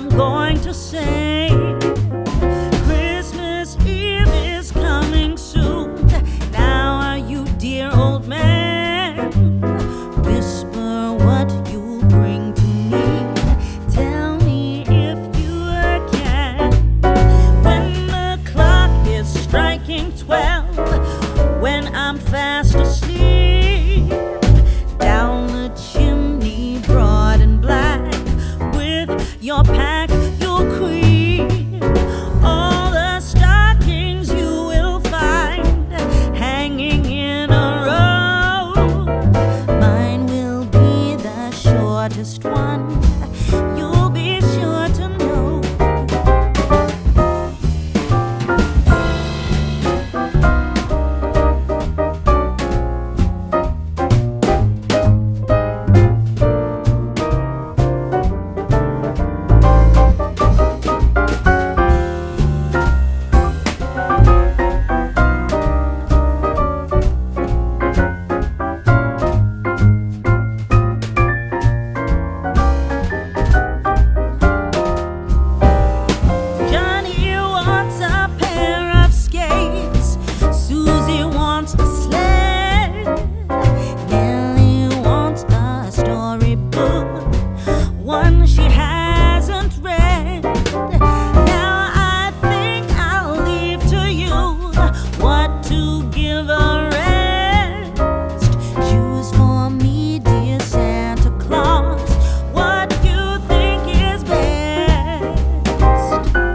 I'm going to say Christmas Eve is coming soon. Now are you, dear old man? Whisper what you'll bring to me. Tell me if you can. When the clock is striking twelve, when I'm fast asleep.